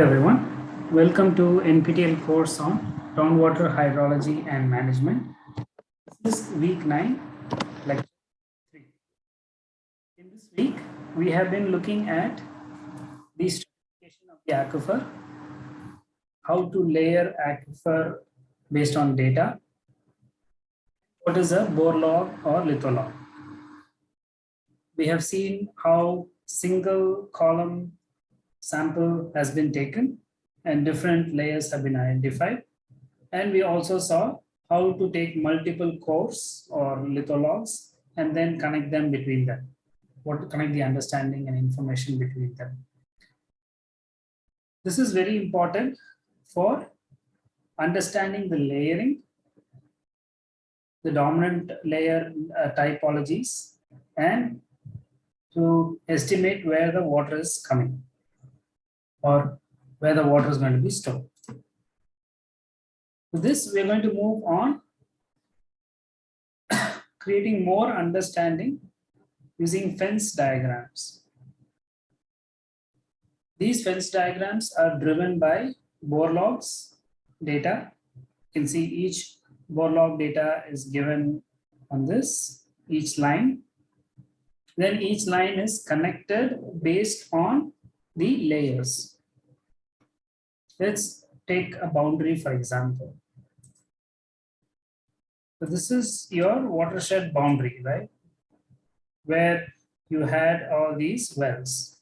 Everyone, welcome to NPTEL course on groundwater hydrology and management. This is week 9, lecture 3. In this week, we have been looking at the stratification of the aquifer, how to layer aquifer based on data, what is a bore log or litholog. We have seen how single column sample has been taken and different layers have been identified. And we also saw how to take multiple cores or lithologs and then connect them between them. What connect the understanding and information between them. This is very important for understanding the layering, the dominant layer uh, typologies, and to estimate where the water is coming or where the water is going to be stored. This, we're going to move on, creating more understanding using fence diagrams. These fence diagrams are driven by bore logs data. You can see each bore log data is given on this, each line. Then each line is connected based on the layers. Let's take a boundary, for example. So this is your watershed boundary, right? Where you had all these wells.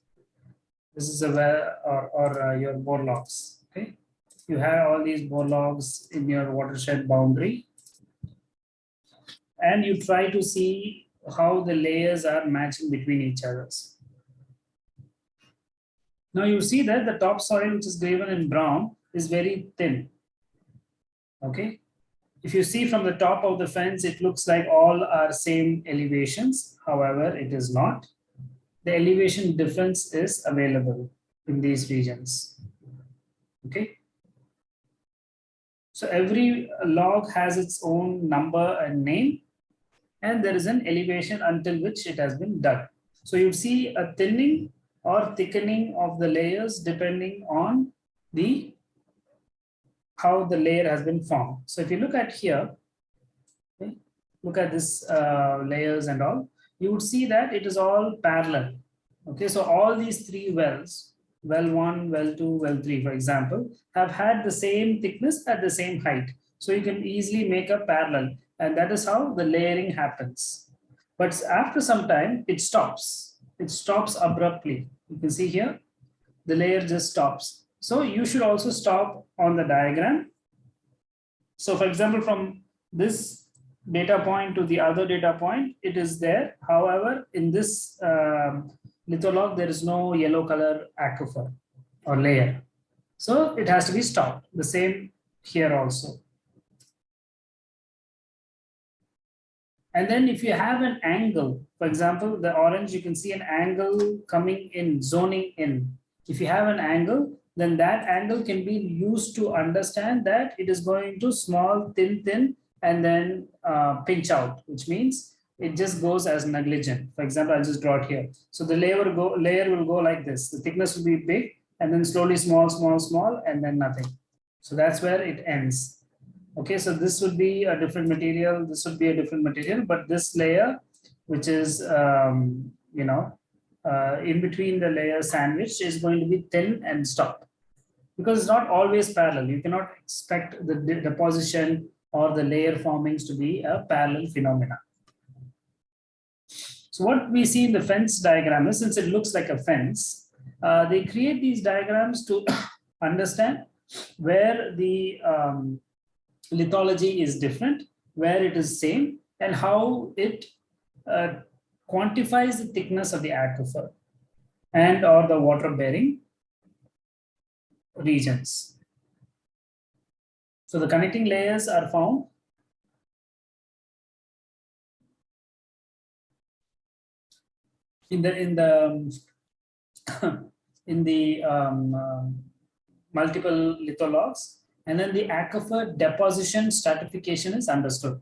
This is a well or, or uh, your bore logs, okay? You have all these bore logs in your watershed boundary. And you try to see how the layers are matching between each others. Now you see that the topsoil, which is graven in brown, is very thin. Okay. If you see from the top of the fence, it looks like all are same elevations. However, it is not. The elevation difference is available in these regions. Okay. So every log has its own number and name, and there is an elevation until which it has been dug. So you see a thinning or thickening of the layers depending on the how the layer has been formed. So if you look at here, okay, look at this uh, layers and all, you would see that it is all parallel. Okay, so all these three wells, well one, well two, well three, for example, have had the same thickness at the same height. So you can easily make a parallel and that is how the layering happens. But after some time, it stops. It stops abruptly. You can see here, the layer just stops. So you should also stop on the diagram. So for example, from this data point to the other data point, it is there. However, in this um, litholog, there is no yellow color aquifer or layer. So it has to be stopped. The same here also. And then if you have an angle, for example, the orange, you can see an angle coming in, zoning in. If you have an angle, then that angle can be used to understand that it is going to small, thin, thin, and then uh, pinch out, which means it just goes as negligent. For example, I'll just draw it here. So the layer go, layer will go like this. The thickness will be big, and then slowly small, small, small, and then nothing. So that's where it ends. Okay, so this would be a different material. This would be a different material, but this layer, which is, um, you know, uh, in between the layer sandwich is going to be thin and stop because it's not always parallel. You cannot expect the deposition or the layer formings to be a parallel phenomena. So what we see in the fence diagram is since it looks like a fence, uh, they create these diagrams to understand where the um, lithology is different, where it is same, and how it uh, quantifies the thickness of the aquifer and or the water bearing regions. So the connecting layers are found in the in the in the um, uh, multiple lithologs and then the aquifer deposition stratification is understood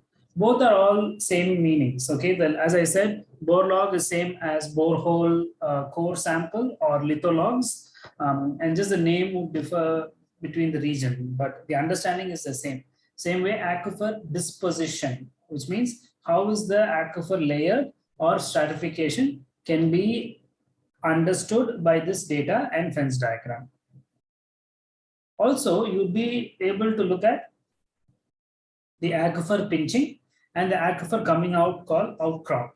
both are all same meanings okay well as i said bore log is same as borehole uh, core sample or lithologs Um, and just the name would differ between the region, but the understanding is the same. Same way aquifer disposition, which means how is the aquifer layer or stratification can be understood by this data and fence diagram. Also, you'll be able to look at the aquifer pinching and the aquifer coming out called outcrop.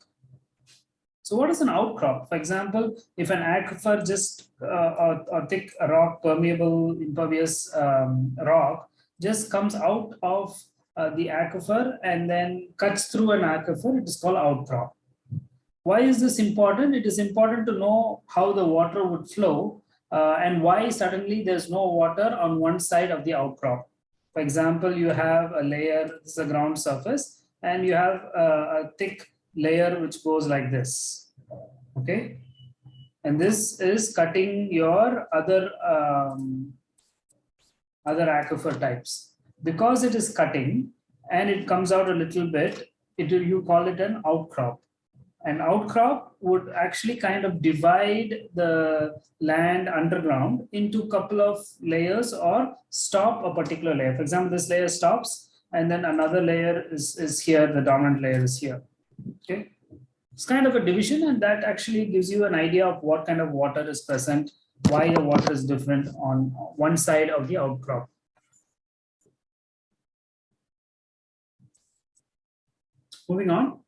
So what is an outcrop? For example, if an aquifer just uh, thick rock, permeable, impervious um, rock just comes out of uh, the aquifer and then cuts through an aquifer, it is called outcrop. Why is this important? It is important to know how the water would flow uh, and why suddenly there's no water on one side of the outcrop. For example, you have a layer, this is a ground surface, and you have a, a thick layer which goes like this. Okay. And this is cutting your other um, other aquifer types. Because it is cutting and it comes out a little bit, it you call it an outcrop an outcrop would actually kind of divide the land underground into a couple of layers or stop a particular layer. For example, this layer stops and then another layer is, is here, the dominant layer is here. Okay. It's kind of a division and that actually gives you an idea of what kind of water is present, why the water is different on one side of the outcrop. Moving on.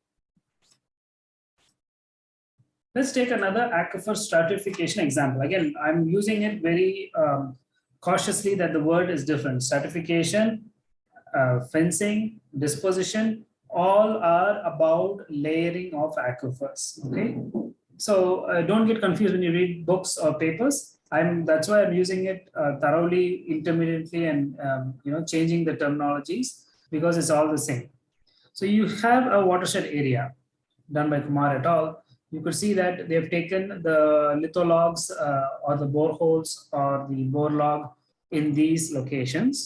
Let's take another aquifer stratification example. Again, I'm using it very um, cautiously that the word is different. Stratification, uh, fencing, disposition, all are about layering of aquifers. Okay, so uh, don't get confused when you read books or papers. I'm that's why I'm using it uh, thoroughly, intermittently, and um, you know changing the terminologies because it's all the same. So you have a watershed area done by Kumar et al you could see that they've taken the lithologs uh, or the boreholes or the bore log in these locations.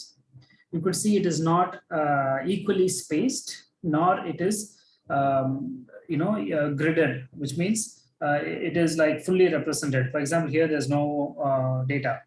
You could see it is not uh, equally spaced, nor it is, um, you know, uh, gridded, which means uh, it is like fully represented. For example, here there's no uh, data.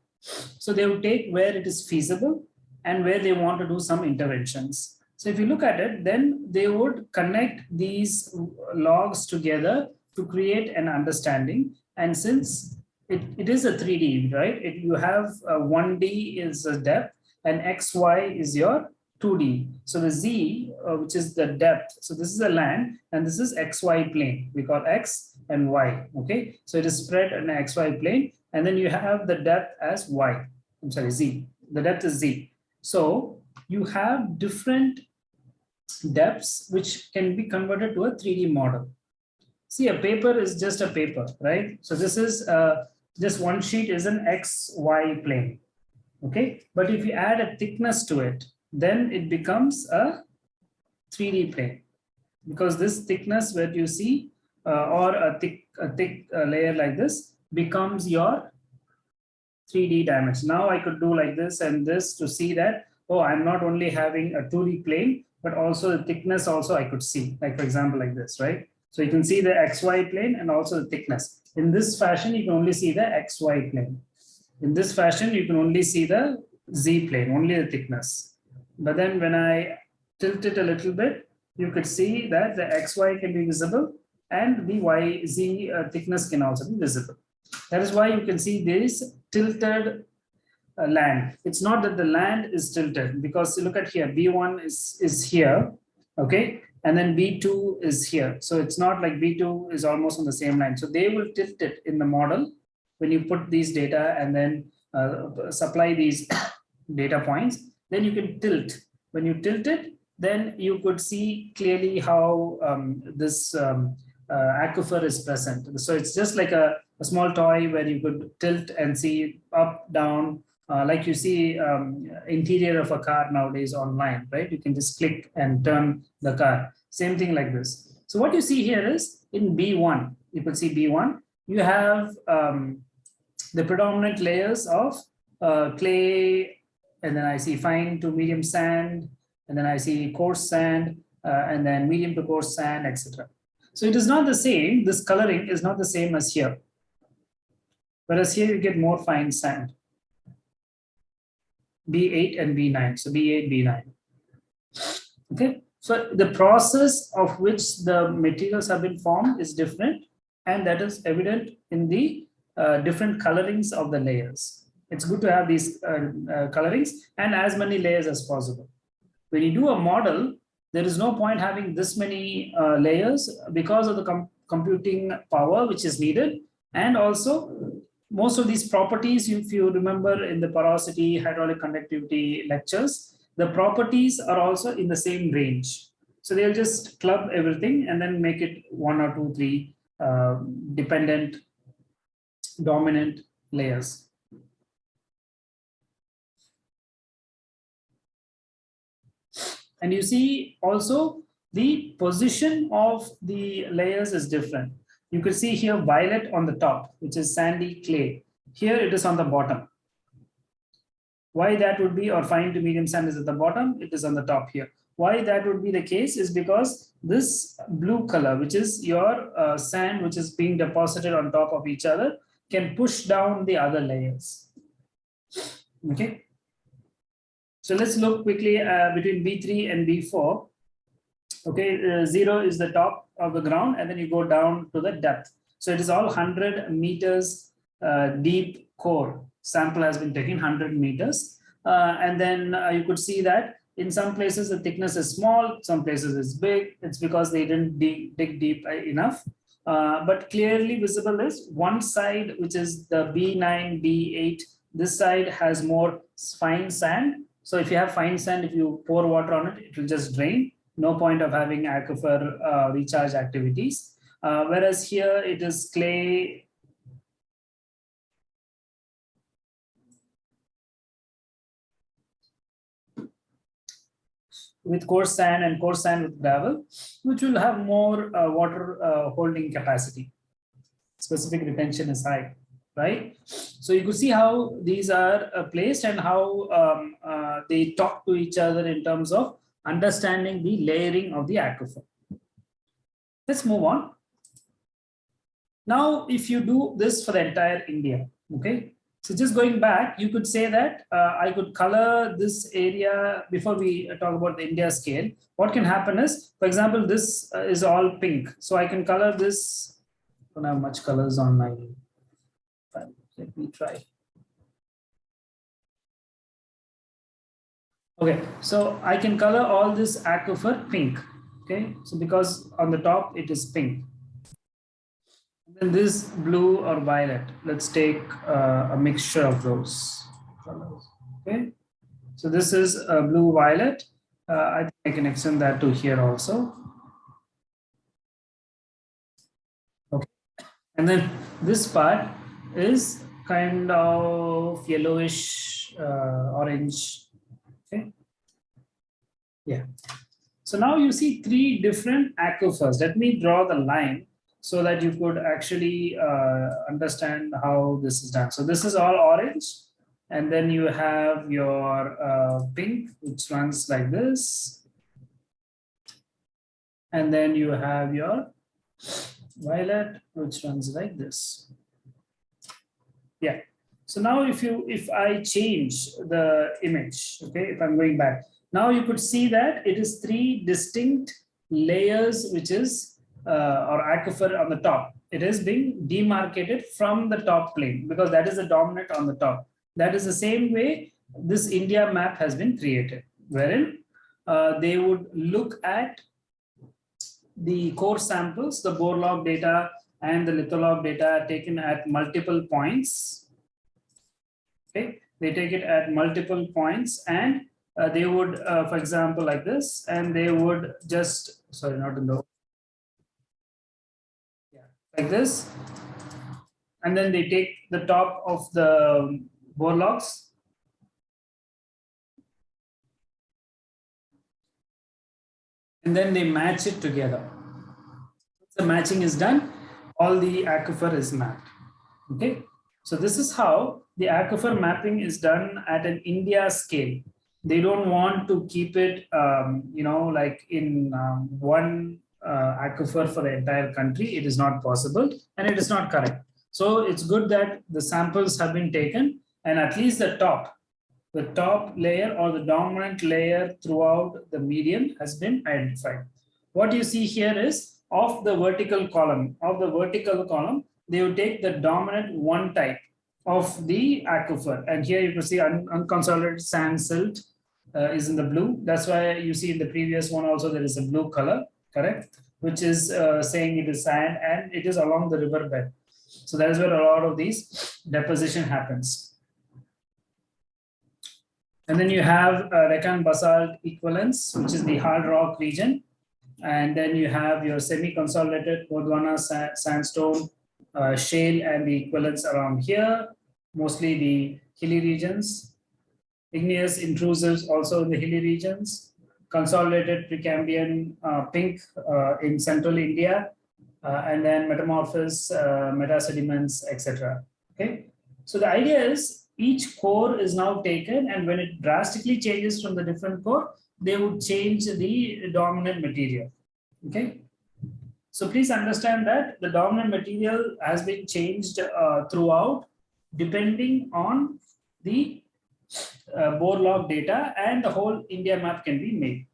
So they would take where it is feasible and where they want to do some interventions. So if you look at it, then they would connect these logs together to create an understanding. And since it, it is a 3D, right? It, you have 1D is a depth and XY is your 2D. So the Z, uh, which is the depth. So this is the land and this is XY plane. We call X and Y. Okay. So it is spread in XY plane. And then you have the depth as Y. I'm sorry, Z. The depth is Z. So you have different depths which can be converted to a 3D model. See, a paper is just a paper, right? So this is uh, just one sheet is an XY plane. Okay, but if you add a thickness to it, then it becomes a 3D plane because this thickness that you see uh, or a thick, a thick uh, layer like this becomes your 3D dimension. Now I could do like this and this to see that, oh, I'm not only having a 2D plane, but also the thickness also I could see, like for example, like this, right? So you can see the XY plane and also the thickness. In this fashion, you can only see the XY plane. In this fashion, you can only see the Z plane, only the thickness. But then when I tilt it a little bit, you could see that the XY can be visible and the YZ uh, thickness can also be visible. That is why you can see this tilted uh, land. It's not that the land is tilted because look at here, B1 is, is here, okay? And then B2 is here. So it's not like B2 is almost on the same line. So they will tilt it in the model when you put these data and then uh, supply these data points, then you can tilt. When you tilt it, then you could see clearly how um, this um, uh, aquifer is present. So it's just like a, a small toy where you could tilt and see up, down, uh, like you see um, interior of a car nowadays online, right? You can just click and turn the car. Same thing like this. So what you see here is in B1, you can see B1, you have um, the predominant layers of uh, clay, and then I see fine to medium sand, and then I see coarse sand, uh, and then medium to coarse sand, etc. So it is not the same, this coloring is not the same as here. Whereas here you get more fine sand. B8 and B9. So B8, B9. Okay. So the process of which the materials have been formed is different and that is evident in the uh, different colorings of the layers. It's good to have these uh, uh, colorings and as many layers as possible. When you do a model, there is no point having this many uh, layers because of the com computing power which is needed. And also most of these properties, if you remember in the porosity, hydraulic conductivity lectures, the properties are also in the same range. So they'll just club everything and then make it one or two, three uh, dependent, dominant layers. And you see also the position of the layers is different. You could see here violet on the top, which is sandy clay. Here it is on the bottom. Why that would be, or fine to medium sand is at the bottom, it is on the top here. Why that would be the case is because this blue color, which is your uh, sand, which is being deposited on top of each other, can push down the other layers. Okay. So let's look quickly uh, between B3 and B4. Okay, uh, zero is the top of the ground, and then you go down to the depth. So it is all 100 meters uh, deep core. Sample has been taken 100 meters. Uh, and then uh, you could see that in some places the thickness is small, some places it's big. It's because they didn't dig, dig deep enough. Uh, but clearly visible is one side, which is the B9, B8, this side has more fine sand. So if you have fine sand, if you pour water on it, it will just drain no point of having aquifer uh, recharge activities. Uh, whereas here it is clay. with coarse sand and coarse sand with gravel, which will have more uh, water uh, holding capacity. Specific retention is high, right? So you could see how these are uh, placed and how um, uh, they talk to each other in terms of understanding the layering of the aquifer. Let's move on. Now, if you do this for the entire India, okay, so just going back, you could say that uh, I could color this area before we talk about the India scale. What can happen is, for example, this uh, is all pink. So I can color this. I don't have much colors on my. Let me try. Okay, so I can color all this aquifer pink. Okay, so because on the top it is pink. And then this blue or violet. Let's take uh, a mixture of those colors. Okay, so this is a blue violet. Uh, I think I can extend that to here also. Okay, and then this part is kind of yellowish uh, orange. Yeah. So now you see three different aquifers. Let me draw the line so that you could actually uh, understand how this is done. So this is all orange. And then you have your uh, pink, which runs like this. And then you have your violet, which runs like this. Yeah. So now if you if I change the image, okay, if I'm going back, now you could see that it is three distinct layers, which is uh, or aquifer on the top. It is being demarcated from the top plane because that is the dominant on the top. That is the same way this India map has been created, wherein uh, they would look at the core samples, the bore log data and the litholog data taken at multiple points okay they take it at multiple points and uh, they would uh, for example like this and they would just sorry not in the yeah like this. And then they take the top of the bore logs and then they match it together. The matching is done all the aquifer is mapped. Okay? So this is how the aquifer mapping is done at an India scale. They don't want to keep it, um, you know, like in um, one uh, aquifer for the entire country. It is not possible and it is not correct. So it's good that the samples have been taken and at least the top, the top layer or the dominant layer throughout the median has been identified. What you see here is of the vertical column, of the vertical column, they will take the dominant one type of the aquifer. And here you can see un unconsolidated sand silt uh, is in the blue. That's why you see in the previous one also there is a blue color, correct? Which is uh, saying it is sand and it is along the riverbed. So that is where a lot of these deposition happens. And then you have uh, basalt equivalents, which is the hard rock region. And then you have your semi-consolidated Gondwana sandstone, uh, shale and the equivalents around here, mostly the hilly regions. Igneous intrusives also in the hilly regions. Consolidated Precambrian uh, pink uh, in central India, uh, and then metamorphosis, uh, metasediments, etc. Okay, so the idea is each core is now taken, and when it drastically changes from the different core, they would change the dominant material. Okay, so please understand that the dominant material has been changed uh, throughout, depending on the uh, log data, and the whole India map can be made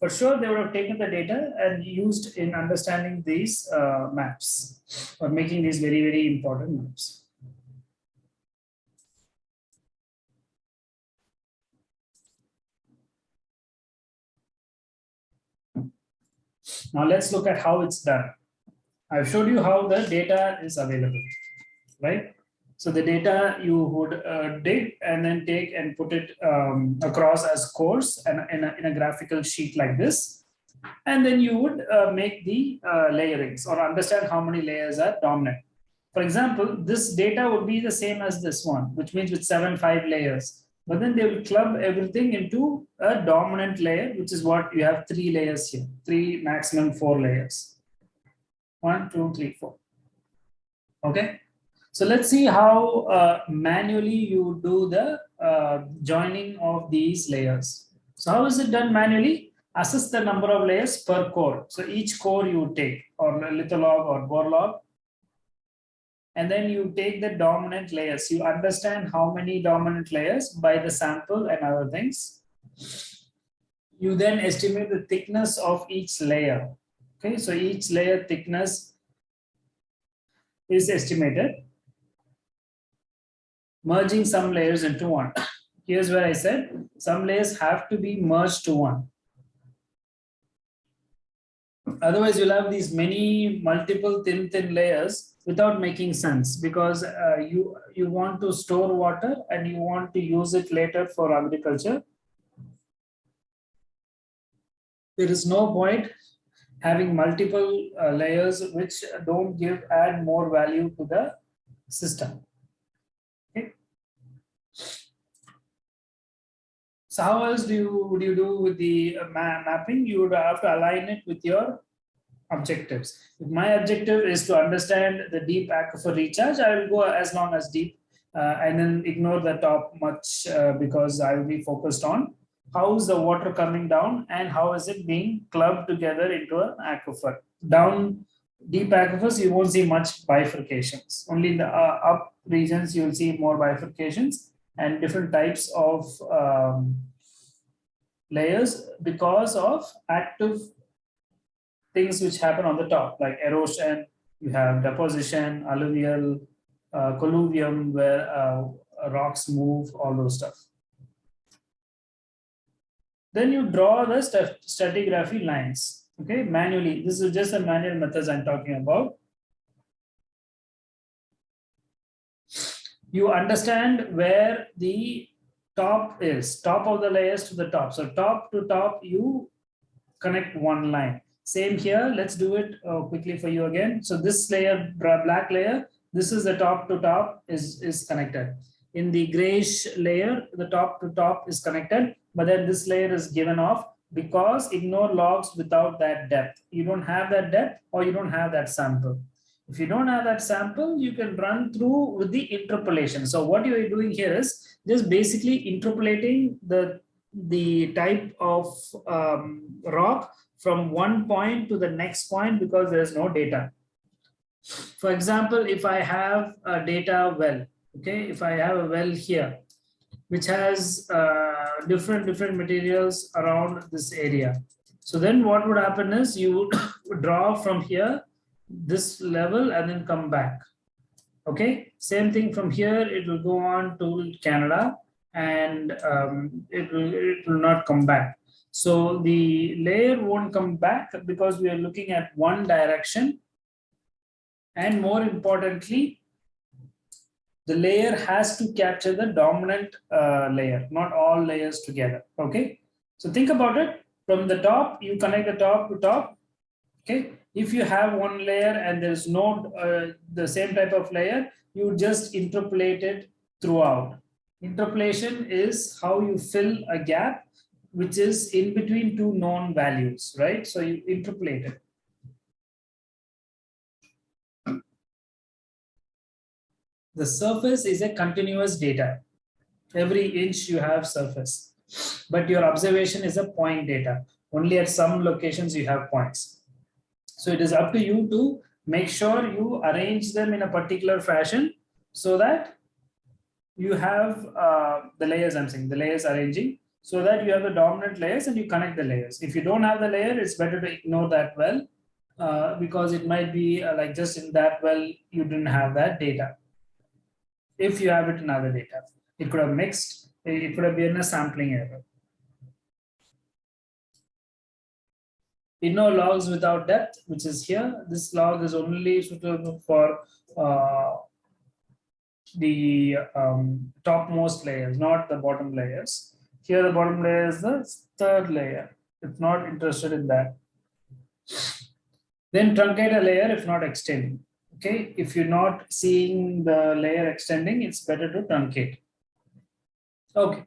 for sure they would have taken the data and used in understanding these uh, maps or making these very, very important maps. Now let's look at how it's done. I've showed you how the data is available, right? So the data you would uh, dig and then take and put it um, across as cores and in a, in a graphical sheet like this. And then you would uh, make the uh, layerings or understand how many layers are dominant. For example, this data would be the same as this one, which means with seven, five layers. But then they will club everything into a dominant layer, which is what you have three layers here, three maximum four layers. One, two, three, four. Okay. So let's see how uh, manually you do the uh, joining of these layers. So how is it done manually? Assess the number of layers per core. So each core you take or litholog or borelog. And then you take the dominant layers. You understand how many dominant layers by the sample and other things. You then estimate the thickness of each layer. Okay, so each layer thickness is estimated merging some layers into one. Here's where I said some layers have to be merged to one. Otherwise, you'll have these many multiple thin, thin layers without making sense because uh, you, you want to store water and you want to use it later for agriculture. There is no point having multiple uh, layers which don't give add more value to the system. So how else do you would you do with the uh, ma mapping? You would have to align it with your objectives. If my objective is to understand the deep aquifer recharge, I will go as long as deep uh, and then ignore the top much uh, because I will be focused on how is the water coming down and how is it being clubbed together into an aquifer. Down deep aquifers, you won't see much bifurcations. Only in the uh, up regions, you will see more bifurcations and different types of um, layers because of active things which happen on the top like erosion you have deposition alluvial uh, colluvium where uh, rocks move all those stuff. Then you draw the stratigraphy lines okay? Manually this is just the manual methods i'm talking about. You understand where the top is, top of the layers to the top. So top to top, you connect one line. Same here, let's do it uh, quickly for you again. So this layer, black layer, this is the top to top is, is connected. In the grayish layer, the top to top is connected, but then this layer is given off because ignore logs without that depth. You don't have that depth or you don't have that sample. If you don't have that sample, you can run through with the interpolation. So what you are doing here is just basically interpolating the, the type of um, rock from one point to the next point because there's no data. For example, if I have a data well, okay, if I have a well here, which has uh, different different materials around this area. So then what would happen is you would draw from here this level and then come back. Okay, same thing from here, it will go on to Canada and um, it, will, it will not come back. So the layer won't come back because we are looking at one direction. And more importantly, the layer has to capture the dominant uh, layer, not all layers together. Okay. So think about it from the top, you connect the top to top. Okay. If you have one layer and there's no uh, the same type of layer, you just interpolate it throughout. Interpolation is how you fill a gap which is in between two known values, right? So you interpolate it. The surface is a continuous data. Every inch you have surface, but your observation is a point data. Only at some locations you have points. So it is up to you to make sure you arrange them in a particular fashion so that you have uh, the layers I'm saying, the layers arranging so that you have the dominant layers and you connect the layers. If you don't have the layer, it's better to ignore that well uh, because it might be uh, like just in that well, you didn't have that data. If you have it in other data, it could have mixed, it could have been a sampling error. Inner logs without depth, which is here. This log is only suitable for uh, the um, topmost layers, not the bottom layers. Here the bottom layer is the third layer. It's not interested in that. Then truncate a layer if not extending. Okay, if you're not seeing the layer extending, it's better to truncate. Okay.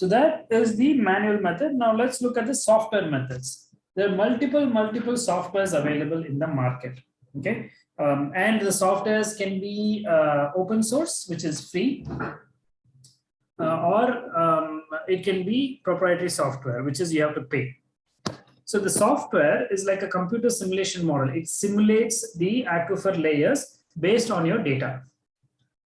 So that is the manual method. Now let's look at the software methods. There are multiple, multiple softwares available in the market. Okay. Um, and the softwares can be uh, open source, which is free, uh, or um, it can be proprietary software, which is you have to pay. So the software is like a computer simulation model. It simulates the aquifer layers based on your data.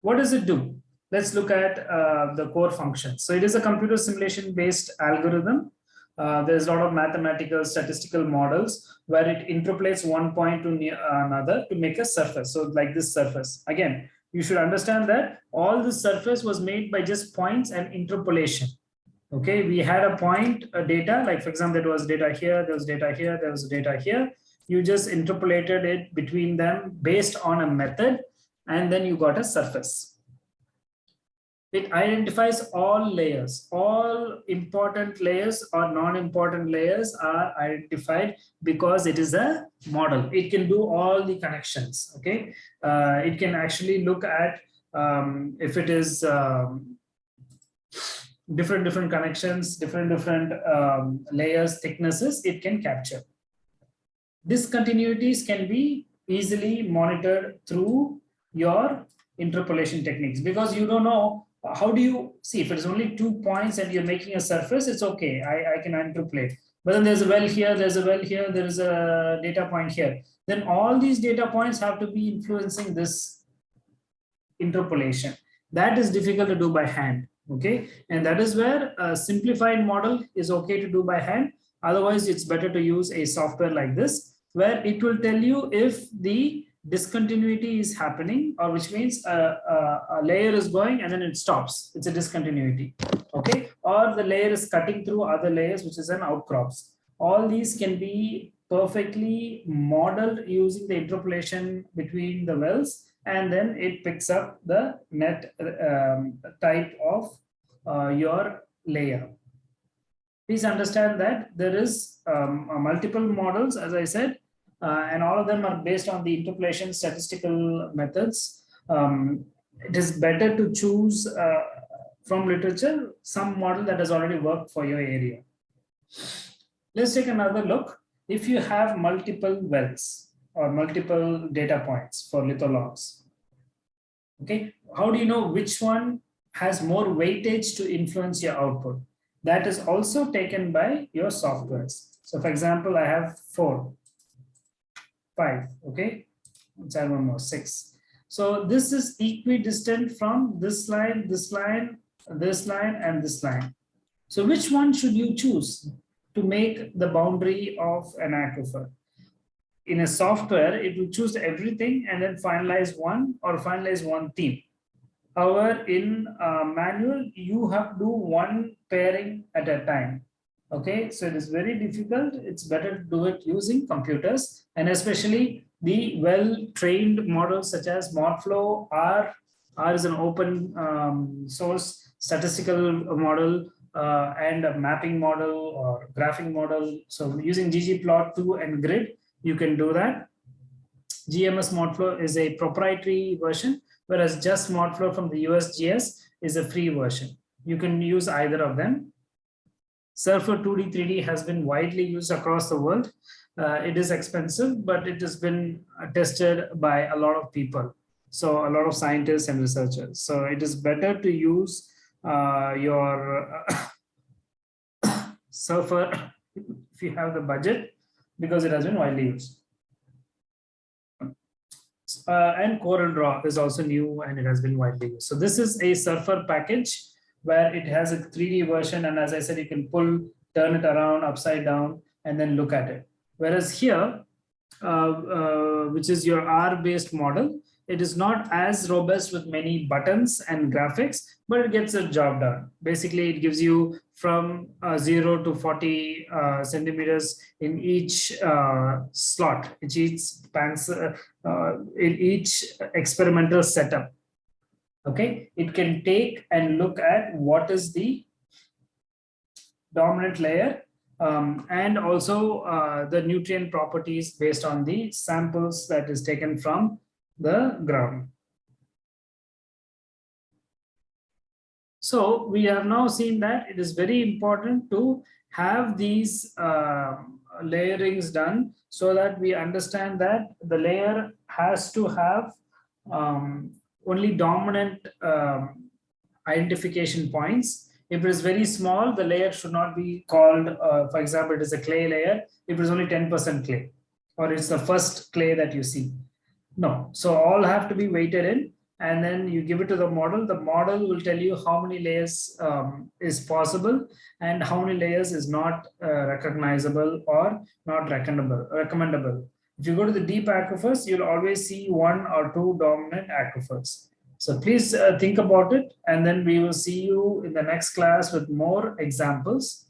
What does it do? Let's look at uh, the core function. So it is a computer simulation based algorithm uh, there's a lot of mathematical statistical models where it interpolates one point to another to make a surface. So like this surface, again, you should understand that all this surface was made by just points and interpolation. Okay, we had a point a data, like for example, there was data here, there was data here, there was data here. You just interpolated it between them based on a method, and then you got a surface it identifies all layers. All important layers or non-important layers are identified because it is a model. It can do all the connections okay? Uh, it can actually look at um, if it is um, different different connections different different um, layers thicknesses it can capture. Discontinuities can be easily monitored through your interpolation techniques because you don't know how do you see if it's only two points and you're making a surface it's okay. I, I can interpolate but then there's a well here there's a well here there is a data point here. Then all these data points have to be influencing this interpolation. That is difficult to do by hand okay? And that is where a simplified model is okay to do by hand. Otherwise it's better to use a software like this where it will tell you if the discontinuity is happening or which means a, a, a, layer is going and then it stops. It's a discontinuity okay? Or the layer is cutting through other layers which is an outcrops. All these can be perfectly modeled using the interpolation between the wells and then it picks up the net um, type of uh, your layer. Please understand that there is um, multiple models as i said uh, and all of them are based on the interpolation statistical methods. Um, it is better to choose uh, from literature some model that has already worked for your area. Let's take another look. If you have multiple wells or multiple data points for lithologs, okay, how do you know which one has more weightage to influence your output? that is also taken by your softwares. So for example, I have four, five, okay? Let's one more, six. So this is equidistant from this line, this line, this line, and this line. So which one should you choose to make the boundary of an aquifer? In a software, it will choose everything and then finalize one or finalize one theme. However, in uh, manual, you have to do one pairing at a time. Okay, so it is very difficult. It's better to do it using computers and especially the well-trained models such as ModFlow R. R is an open um, source statistical model uh, and a mapping model or graphing model. So using ggplot2 and grid, you can do that. GMS ModFlow is a proprietary version, whereas just ModFlow from the USGS is a free version. You can use either of them. Surfer 2D, 3D has been widely used across the world. Uh, it is expensive, but it has been tested by a lot of people. So a lot of scientists and researchers. So it is better to use uh, your uh, Surfer if you have the budget because it has been widely used. Uh, and Corel Draw is also new and it has been widely used. So this is a Surfer package where it has a 3D version. And as I said, you can pull, turn it around upside down and then look at it. Whereas here, uh, uh, which is your R-based model, it is not as robust with many buttons and graphics, but it gets a job done. Basically, it gives you from uh, 0 to 40 uh, centimeters in each uh, slot, each, pans, uh, in each experimental setup okay it can take and look at what is the dominant layer um, and also uh, the nutrient properties based on the samples that is taken from the ground. So we have now seen that it is very important to have these uh, layerings done so that we understand that the layer has to have um, only dominant um, identification points. If it is very small, the layer should not be called, uh, for example, it is a clay layer, if it is only 10% clay, or it's the first clay that you see. No, so all have to be weighted in and then you give it to the model. The model will tell you how many layers um, is possible and how many layers is not uh, recognizable or not recommendable. recommendable. If you go to the deep aquifers, you'll always see one or two dominant aquifers. So please uh, think about it, and then we will see you in the next class with more examples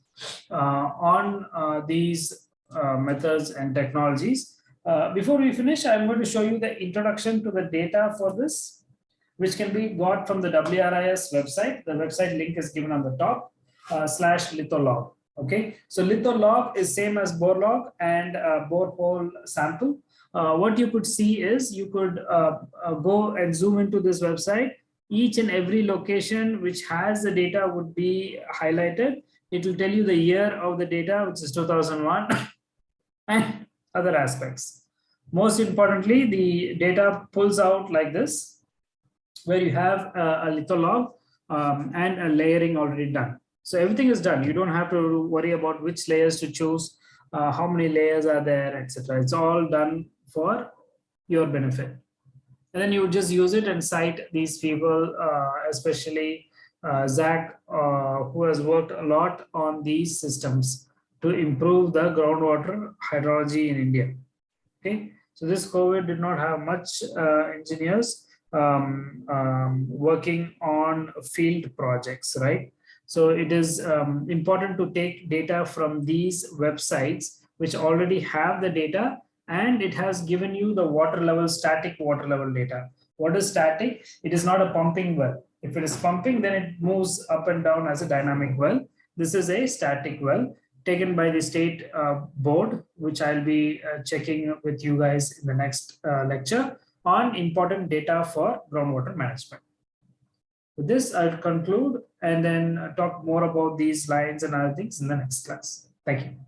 uh, on uh, these uh, methods and technologies. Uh, before we finish, I'm going to show you the introduction to the data for this, which can be got from the WRIS website. The website link is given on the top, uh, slash litholog. Okay, so litholog is same as borelog and uh, sample. Uh, what you could see is you could uh, uh, go and zoom into this website. Each and every location which has the data would be highlighted. It will tell you the year of the data, which is 2001, and other aspects. Most importantly, the data pulls out like this, where you have a, a um, and a layering already done. So everything is done. You don't have to worry about which layers to choose, uh, how many layers are there, etc. It's all done for your benefit. And then you just use it and cite these people, uh, especially uh, Zach, uh, who has worked a lot on these systems to improve the groundwater hydrology in India. Okay, so this COVID did not have much uh, engineers um, um, working on field projects, right? So it is um, important to take data from these websites which already have the data and it has given you the water level, static water level data. What is static? It is not a pumping well. If it is pumping, then it moves up and down as a dynamic well. This is a static well taken by the state uh, board, which I'll be uh, checking with you guys in the next uh, lecture on important data for groundwater management. With this, I'll conclude and then talk more about these lines and other things in the next class. Thank you.